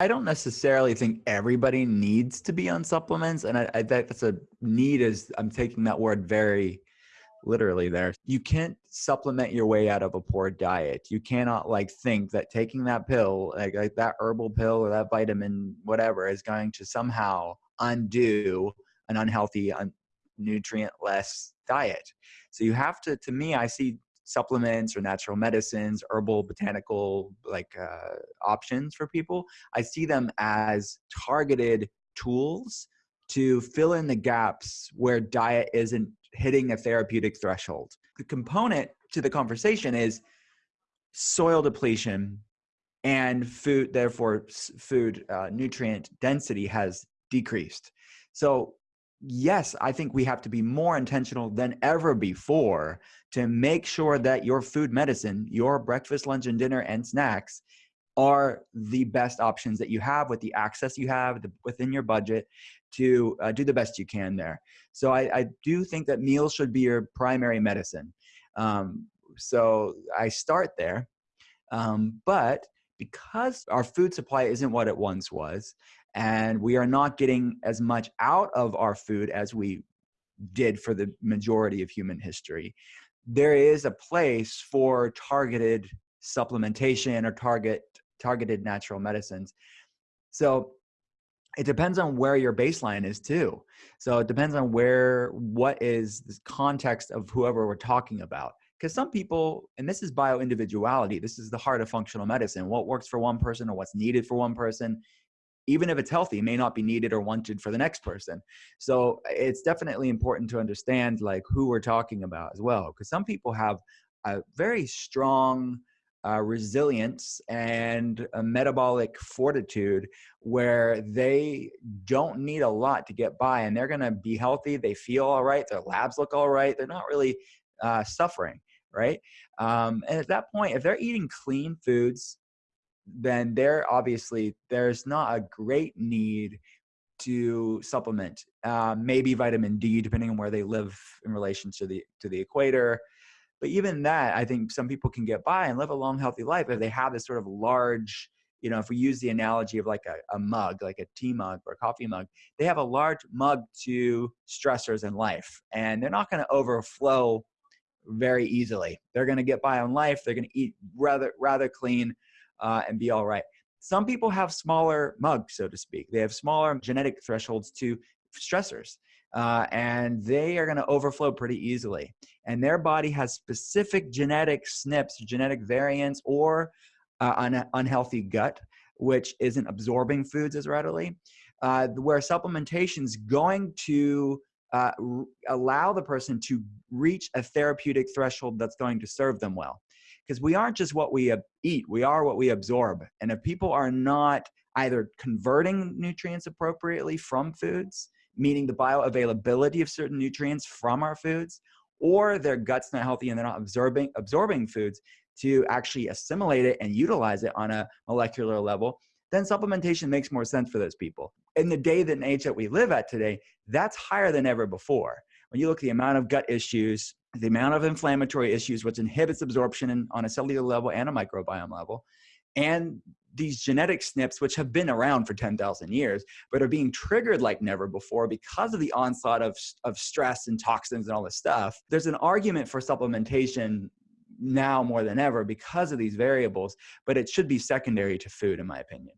I don't necessarily think everybody needs to be on supplements. And I, I that's a need is I'm taking that word very literally there. You can't supplement your way out of a poor diet. You cannot like think that taking that pill, like, like that herbal pill or that vitamin, whatever, is going to somehow undo an unhealthy, un- nutrient less diet. So you have to, to me, I see supplements or natural medicines, herbal, botanical like uh, options for people. I see them as targeted tools to fill in the gaps where diet isn't hitting a therapeutic threshold. The component to the conversation is soil depletion and food, therefore, food uh, nutrient density has decreased. So yes, I think we have to be more intentional than ever before to make sure that your food medicine, your breakfast, lunch, and dinner and snacks are the best options that you have with the access you have the, within your budget to uh, do the best you can there. So I, I, do think that meals should be your primary medicine. Um, so I start there. Um, but because our food supply isn't what it once was, and we are not getting as much out of our food as we did for the majority of human history there is a place for targeted supplementation or target targeted natural medicines. So it depends on where your baseline is too. So it depends on where what is the context of whoever we're talking about because some people and this is bio individuality this is the heart of functional medicine what works for one person or what's needed for one person even if it's healthy may not be needed or wanted for the next person. So it's definitely important to understand like who we're talking about as well because some people have a very strong uh, resilience and a metabolic fortitude where they don't need a lot to get by and they're going to be healthy they feel all right their labs look all right they're not really uh, suffering right? Um, and at that point if they're eating clean foods then there obviously there's not a great need to supplement uh, maybe vitamin d depending on where they live in relation to the to the equator. But even that i think some people can get by and live a long healthy life if they have this sort of large you know if we use the analogy of like a, a mug like a tea mug or a coffee mug they have a large mug to stressors in life and they're not going to overflow very easily they're going to get by on life they're going to eat rather rather clean uh, and be all right. Some people have smaller mugs, so to speak. They have smaller genetic thresholds to stressors. Uh, and they are going to overflow pretty easily. And their body has specific genetic SNPs, genetic variants, or uh, un- unhealthy gut, which isn't absorbing foods as readily. Uh, where supplementation is going to uh, allow the person to reach a therapeutic threshold that's going to serve them well because we aren't just what we eat, we are what we absorb. And if people are not either converting nutrients appropriately from foods, meaning the bioavailability of certain nutrients from our foods, or their gut's not healthy and they're not absorbing absorbing foods to actually assimilate it and utilize it on a molecular level, then supplementation makes more sense for those people. In the day and age that we live at today, that's higher than ever before. When you look at the amount of gut issues, the amount of inflammatory issues, which inhibits absorption on a cellular level and a microbiome level, and these genetic SNPs, which have been around for 10,000 years, but are being triggered like never before because of the onslaught of, of stress and toxins and all this stuff. There's an argument for supplementation now more than ever because of these variables, but it should be secondary to food, in my opinion.